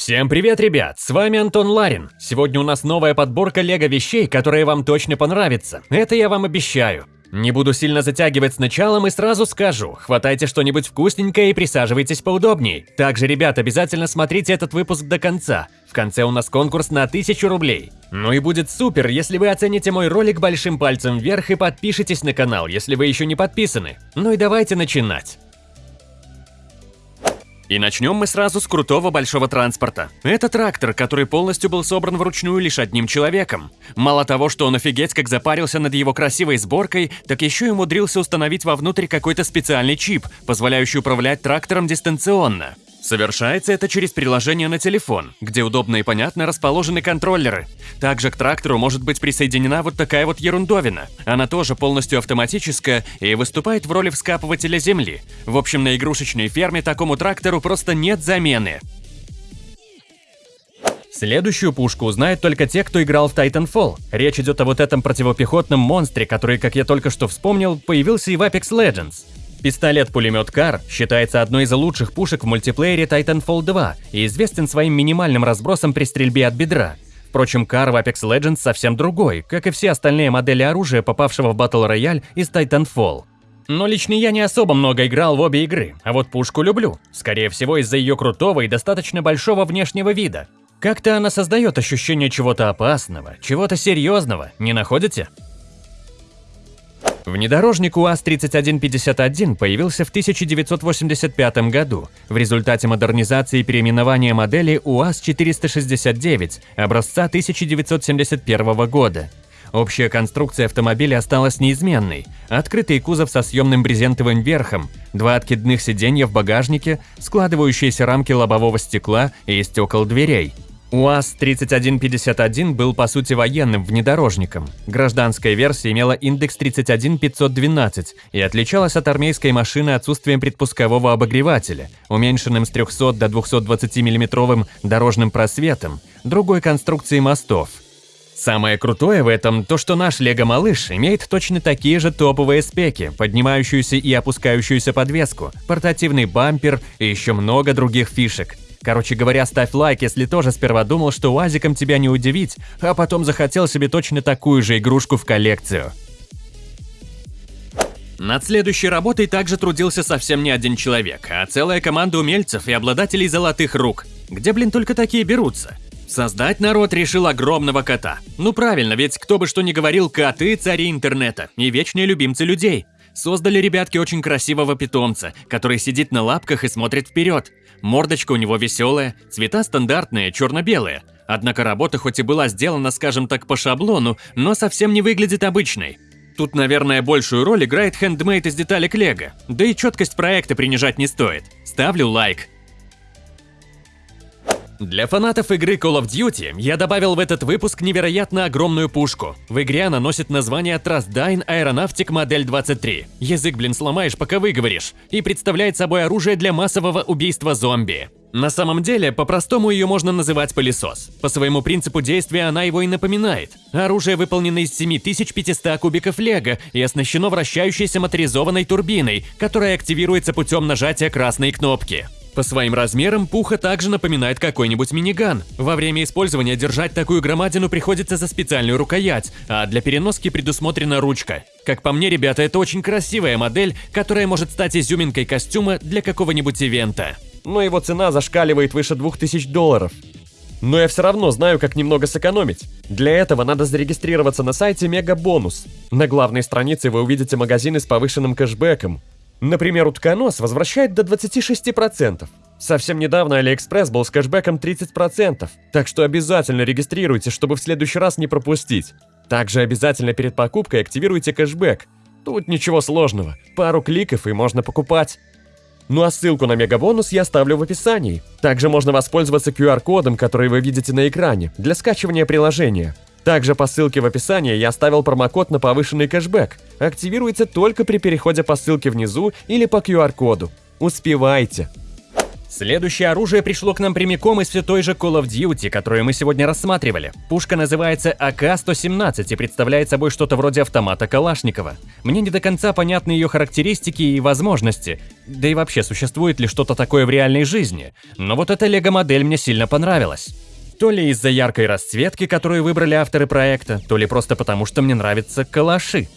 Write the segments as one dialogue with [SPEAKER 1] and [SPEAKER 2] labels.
[SPEAKER 1] Всем привет, ребят! С вами Антон Ларин. Сегодня у нас новая подборка лего вещей, которые вам точно понравятся. Это я вам обещаю. Не буду сильно затягивать с началом и сразу скажу, хватайте что-нибудь вкусненькое и присаживайтесь поудобней. Также, ребят, обязательно смотрите этот выпуск до конца. В конце у нас конкурс на 1000 рублей. Ну и будет супер, если вы оцените мой ролик большим пальцем вверх и подпишитесь на канал, если вы еще не подписаны. Ну и давайте начинать. И начнем мы сразу с крутого большого транспорта. Это трактор, который полностью был собран вручную лишь одним человеком. Мало того, что он офигеть как запарился над его красивой сборкой, так еще и умудрился установить вовнутрь какой-то специальный чип, позволяющий управлять трактором дистанционно. Совершается это через приложение на телефон, где удобно и понятно расположены контроллеры. Также к трактору может быть присоединена вот такая вот ерундовина. Она тоже полностью автоматическая и выступает в роли вскапывателя земли. В общем, на игрушечной ферме такому трактору просто нет замены. Следующую пушку узнают только те, кто играл в Titanfall. Речь идет о вот этом противопехотном монстре, который, как я только что вспомнил, появился и в Apex Legends. Пистолет-пулемет Кар считается одной из лучших пушек в мультиплеере Titanfall 2 и известен своим минимальным разбросом при стрельбе от бедра. Впрочем, Кар в Apex Legends совсем другой, как и все остальные модели оружия, попавшего в Battle Royale из Titanfall. Но лично я не особо много играл в обе игры, а вот пушку люблю. Скорее всего, из-за ее крутого и достаточно большого внешнего вида. Как-то она создает ощущение чего-то опасного, чего-то серьезного, не находите? Внедорожник УАЗ-3151 появился в 1985 году в результате модернизации и переименования модели УАЗ-469 образца 1971 года. Общая конструкция автомобиля осталась неизменной. Открытый кузов со съемным брезентовым верхом, два откидных сиденья в багажнике, складывающиеся рамки лобового стекла и стекол дверей – УАЗ-3151 был по сути военным внедорожником. Гражданская версия имела индекс 31512 и отличалась от армейской машины отсутствием предпускового обогревателя, уменьшенным с 300 до 220 миллиметровым дорожным просветом, другой конструкции мостов. Самое крутое в этом то, что наш Лего-малыш имеет точно такие же топовые спеки, поднимающуюся и опускающуюся подвеску, портативный бампер и еще много других фишек. Короче говоря, ставь лайк, если тоже сперва думал, что УАЗиком тебя не удивить, а потом захотел себе точно такую же игрушку в коллекцию. Над следующей работой также трудился совсем не один человек, а целая команда умельцев и обладателей золотых рук. Где, блин, только такие берутся? Создать народ решил огромного кота. Ну правильно, ведь кто бы что ни говорил, коты – цари интернета и вечные любимцы людей. Создали ребятки очень красивого питомца, который сидит на лапках и смотрит вперед. Мордочка у него веселая, цвета стандартные, черно-белые. Однако работа хоть и была сделана, скажем так, по шаблону, но совсем не выглядит обычной. Тут, наверное, большую роль играет хендмейд из деталек лего. Да и четкость проекта принижать не стоит. Ставлю лайк. Для фанатов игры Call of Duty я добавил в этот выпуск невероятно огромную пушку. В игре она носит название Trustdyne Aeronautic Модель 23. Язык, блин, сломаешь, пока выговоришь. И представляет собой оружие для массового убийства зомби. На самом деле, по-простому ее можно называть пылесос. По своему принципу действия она его и напоминает. Оружие выполнено из 7500 кубиков лего и оснащено вращающейся моторизованной турбиной, которая активируется путем нажатия красной кнопки. По своим размерам Пуха также напоминает какой-нибудь миниган. Во время использования держать такую громадину приходится за специальную рукоять, а для переноски предусмотрена ручка. Как по мне, ребята, это очень красивая модель, которая может стать изюминкой костюма для какого-нибудь ивента.
[SPEAKER 2] Но его цена зашкаливает выше 2000 долларов. Но я все равно знаю, как немного сэкономить. Для этого надо зарегистрироваться на сайте Мегабонус. На главной странице вы увидите магазины с повышенным кэшбэком, Например, утконос возвращает до 26%. Совсем недавно Алиэкспресс был с кэшбэком 30%, так что обязательно регистрируйте, чтобы в следующий раз не пропустить. Также обязательно перед покупкой активируйте кэшбэк. Тут ничего сложного, пару кликов и можно покупать. Ну а ссылку на Megabonus я оставлю в описании. Также можно воспользоваться QR-кодом, который вы видите на экране, для скачивания приложения. Также по ссылке в описании я оставил промокод на повышенный кэшбэк. Активируется только при переходе по ссылке внизу или по QR-коду. Успевайте!
[SPEAKER 1] Следующее оружие пришло к нам прямиком из все той же Call of Duty, которую мы сегодня рассматривали. Пушка называется АК-117 и представляет собой что-то вроде автомата Калашникова. Мне не до конца понятны ее характеристики и возможности, да и вообще существует ли что-то такое в реальной жизни. Но вот эта лего-модель мне сильно понравилась. То ли из-за яркой расцветки, которую выбрали авторы проекта, то ли просто потому, что мне нравятся калаши.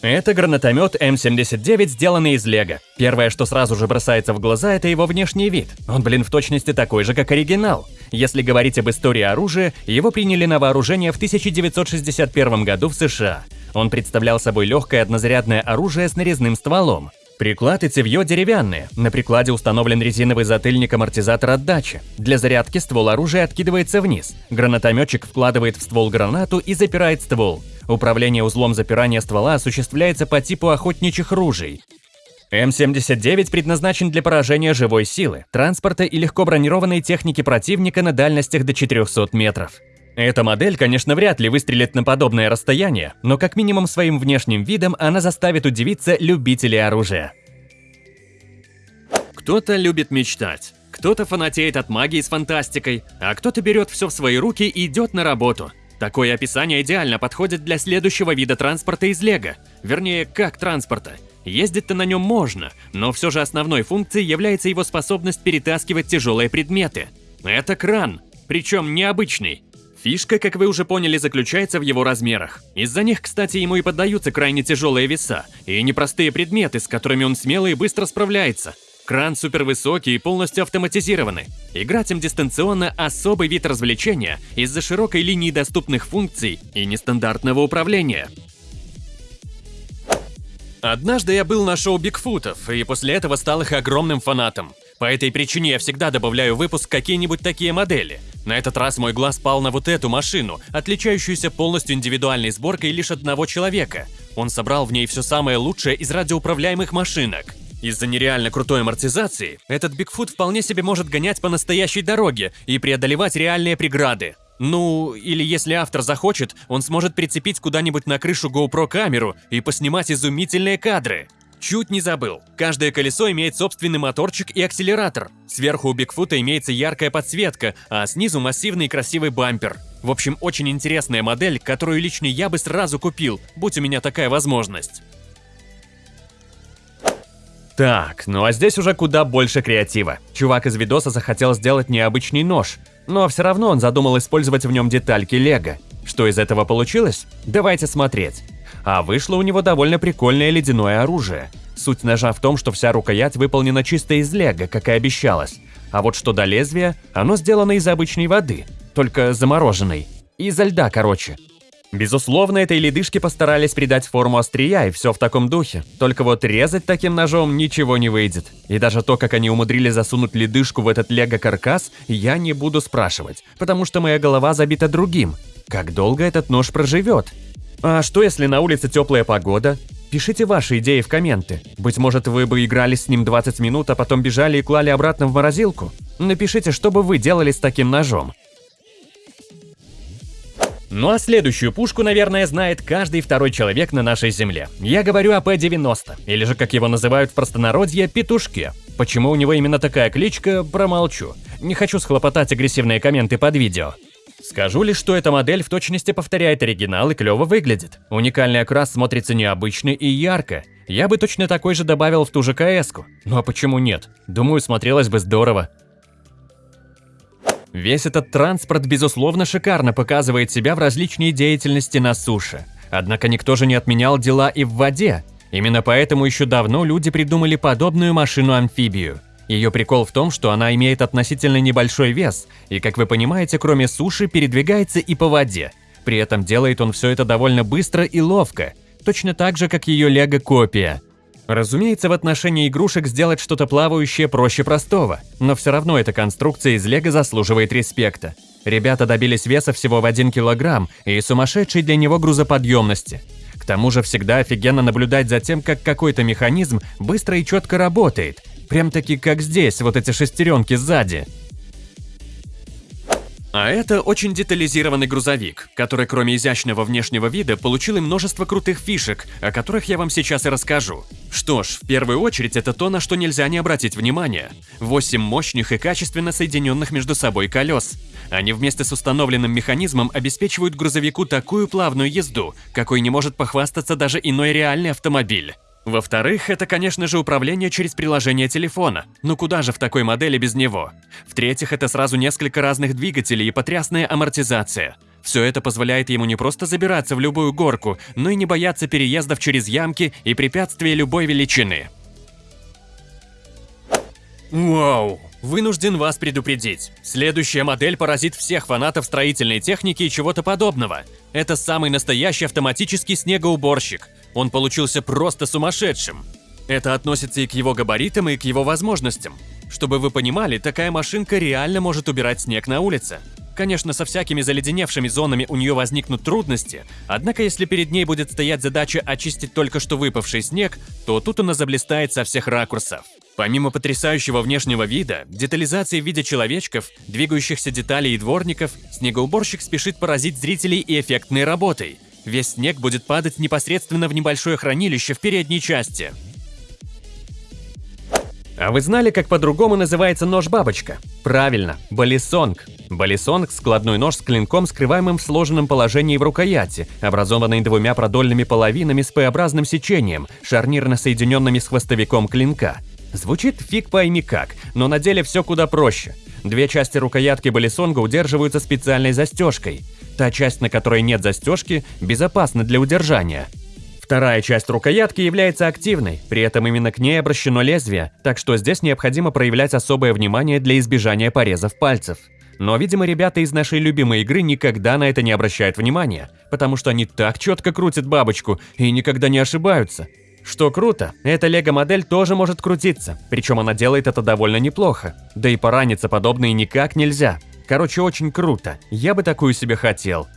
[SPEAKER 1] Это гранатомет М79, сделанный из лего. Первое, что сразу же бросается в глаза, это его внешний вид. Он, блин, в точности такой же, как оригинал. Если говорить об истории оружия, его приняли на вооружение в 1961 году в США. Он представлял собой легкое однозарядное оружие с нарезным стволом. Приклад и цевьё деревянные. На прикладе установлен резиновый затыльник-амортизатор отдачи. Для зарядки ствол оружия откидывается вниз. Гранатометчик вкладывает в ствол гранату и запирает ствол. Управление узлом запирания ствола осуществляется по типу охотничьих ружей. М79 предназначен для поражения живой силы, транспорта и легко бронированной техники противника на дальностях до 400 метров. Эта модель, конечно, вряд ли выстрелит на подобное расстояние, но как минимум своим внешним видом она заставит удивиться любителей оружия. Кто-то любит мечтать, кто-то фанатеет от магии с фантастикой, а кто-то берет все в свои руки и идет на работу. Такое описание идеально подходит для следующего вида транспорта из Лего. Вернее, как транспорта. Ездить-то на нем можно, но все же основной функцией является его способность перетаскивать тяжелые предметы. Это кран, причем необычный. Фишка, как вы уже поняли, заключается в его размерах. Из-за них, кстати, ему и поддаются крайне тяжелые веса, и непростые предметы, с которыми он смело и быстро справляется. Кран супервысокий и полностью автоматизированный. Играть им дистанционно – особый вид развлечения из-за широкой линии доступных функций и нестандартного управления. Однажды я был на шоу Бигфутов, и после этого стал их огромным фанатом. По этой причине я всегда добавляю в выпуск какие-нибудь такие модели. На этот раз мой глаз пал на вот эту машину, отличающуюся полностью индивидуальной сборкой лишь одного человека. Он собрал в ней все самое лучшее из радиоуправляемых машинок. Из-за нереально крутой амортизации, этот Бигфут вполне себе может гонять по настоящей дороге и преодолевать реальные преграды. Ну, или если автор захочет, он сможет прицепить куда-нибудь на крышу GoPro камеру и поснимать изумительные кадры. Чуть не забыл. Каждое колесо имеет собственный моторчик и акселератор. Сверху у Бигфута имеется яркая подсветка, а снизу массивный красивый бампер. В общем, очень интересная модель, которую лично я бы сразу купил, будь у меня такая возможность. Так, ну а здесь уже куда больше креатива. Чувак из видоса захотел сделать необычный нож, но все равно он задумал использовать в нем детальки лего. Что из этого получилось? Давайте смотреть. А вышло у него довольно прикольное ледяное оружие. Суть ножа в том, что вся рукоять выполнена чисто из лего, как и обещалось. А вот что до лезвия, оно сделано из обычной воды, только замороженной. Изо льда, короче. Безусловно, этой ледышке постарались придать форму острия, и все в таком духе. Только вот резать таким ножом ничего не выйдет. И даже то, как они умудрились засунуть ледышку в этот лего-каркас, я не буду спрашивать, потому что моя голова забита другим. Как долго этот нож проживет? А что если на улице теплая погода? Пишите ваши идеи в комменты. Быть может, вы бы играли с ним 20 минут, а потом бежали и клали обратно в морозилку? Напишите, что бы вы делали с таким ножом. Ну а следующую пушку, наверное, знает каждый второй человек на нашей земле. Я говорю о П-90, или же, как его называют в простонародье, петушке. Почему у него именно такая кличка, промолчу. Не хочу схлопотать агрессивные комменты под видео. Скажу лишь, что эта модель в точности повторяет оригинал и клево выглядит. Уникальный окрас смотрится необычно и ярко. Я бы точно такой же добавил в ту же КС-ку. Ну а почему нет? Думаю, смотрелось бы здорово. Весь этот транспорт, безусловно, шикарно показывает себя в различной деятельности на суше. Однако никто же не отменял дела и в воде. Именно поэтому еще давно люди придумали подобную машину-амфибию. Ее прикол в том, что она имеет относительно небольшой вес, и, как вы понимаете, кроме суши, передвигается и по воде. При этом делает он все это довольно быстро и ловко, точно так же, как ее лего-копия – Разумеется, в отношении игрушек сделать что-то плавающее проще простого, но все равно эта конструкция из лего заслуживает респекта. Ребята добились веса всего в 1 килограмм и сумасшедшей для него грузоподъемности. К тому же всегда офигенно наблюдать за тем, как какой-то механизм быстро и четко работает. Прям таки как здесь, вот эти шестеренки сзади. А это очень детализированный грузовик, который кроме изящного внешнего вида получил и множество крутых фишек, о которых я вам сейчас и расскажу. Что ж, в первую очередь это то, на что нельзя не обратить внимание. 8 мощных и качественно соединенных между собой колес. Они вместе с установленным механизмом обеспечивают грузовику такую плавную езду, какой не может похвастаться даже иной реальный автомобиль. Во-вторых, это, конечно же, управление через приложение телефона. Ну куда же в такой модели без него? В-третьих, это сразу несколько разных двигателей и потрясная амортизация. Все это позволяет ему не просто забираться в любую горку, но и не бояться переездов через ямки и препятствия любой величины. Вау! Вынужден вас предупредить. Следующая модель поразит всех фанатов строительной техники и чего-то подобного. Это самый настоящий автоматический снегоуборщик. Он получился просто сумасшедшим. Это относится и к его габаритам, и к его возможностям. Чтобы вы понимали, такая машинка реально может убирать снег на улице. Конечно, со всякими заледеневшими зонами у нее возникнут трудности, однако если перед ней будет стоять задача очистить только что выпавший снег, то тут она заблистает со всех ракурсов. Помимо потрясающего внешнего вида, детализации в виде человечков, двигающихся деталей и дворников, снегоуборщик спешит поразить зрителей и эффектной работой – Весь снег будет падать непосредственно в небольшое хранилище в передней части. А вы знали, как по-другому называется нож-бабочка? Правильно, балисонг. Балисонг – складной нож с клинком, скрываемым в сложенном положении в рукояти, образованный двумя продольными половинами с П-образным сечением, шарнирно соединенными с хвостовиком клинка. Звучит фиг пойми как, но на деле все куда проще. Две части рукоятки балисонга удерживаются специальной застежкой. Та часть, на которой нет застежки, безопасна для удержания. Вторая часть рукоятки является активной, при этом именно к ней обращено лезвие, так что здесь необходимо проявлять особое внимание для избежания порезов пальцев. Но, видимо, ребята из нашей любимой игры никогда на это не обращают внимания, потому что они так четко крутят бабочку и никогда не ошибаются. Что круто, эта лего-модель тоже может крутиться, причем она делает это довольно неплохо. Да и пораниться подобное никак нельзя. Короче, очень круто. Я бы такую себе хотел.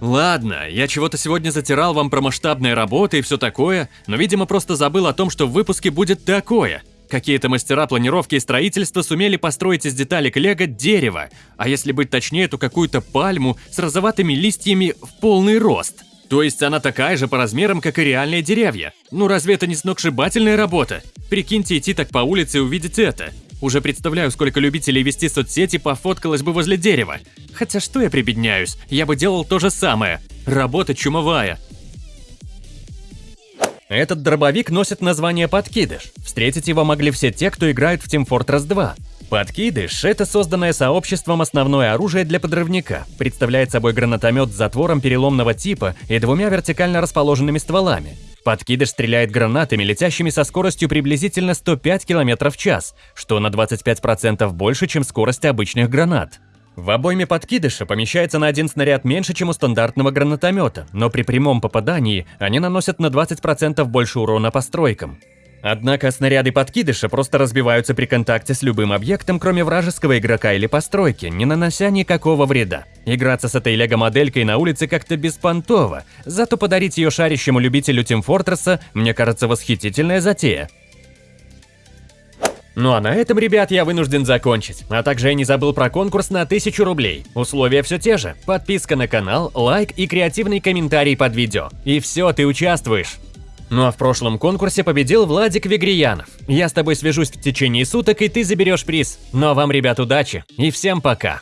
[SPEAKER 1] Ладно, я чего-то сегодня затирал вам про масштабные работы и все такое, но, видимо, просто забыл о том, что в выпуске будет такое. Какие-то мастера планировки и строительства сумели построить из деталек лего дерево, а если быть точнее, то какую-то пальму с розоватыми листьями в полный рост. То есть она такая же по размерам, как и реальные деревья. Ну разве это не сногсшибательная работа? Прикиньте идти так по улице и увидеть это. Уже представляю, сколько любителей вести соцсети пофоткалось бы возле дерева. Хотя что я прибедняюсь, я бы делал то же самое. Работа чумовая. Этот дробовик носит название «Подкидыш». Встретить его могли все те, кто играет в Team Fortress 2. Подкидыш – это созданное сообществом основное оружие для подрывника. Представляет собой гранатомет с затвором переломного типа и двумя вертикально расположенными стволами. Подкидыш стреляет гранатами, летящими со скоростью приблизительно 105 км в час, что на 25% больше, чем скорость обычных гранат. В обойме подкидыша помещается на один снаряд меньше, чем у стандартного гранатомета, но при прямом попадании они наносят на 20% больше урона по стройкам. Однако снаряды подкидыша просто разбиваются при контакте с любым объектом, кроме вражеского игрока или постройки, не нанося никакого вреда. Играться с этой лего-моделькой на улице как-то беспонтово, зато подарить ее шарящему любителю Тим Фортресса, мне кажется, восхитительная затея. Ну а на этом, ребят, я вынужден закончить. А также я не забыл про конкурс на 1000 рублей. Условия все те же. Подписка на канал, лайк и креативный комментарий под видео. И все, ты участвуешь. Ну а в прошлом конкурсе победил Владик Вегриянов. Я с тобой свяжусь в течение суток, и ты заберешь приз. Ну а вам, ребят, удачи и всем пока!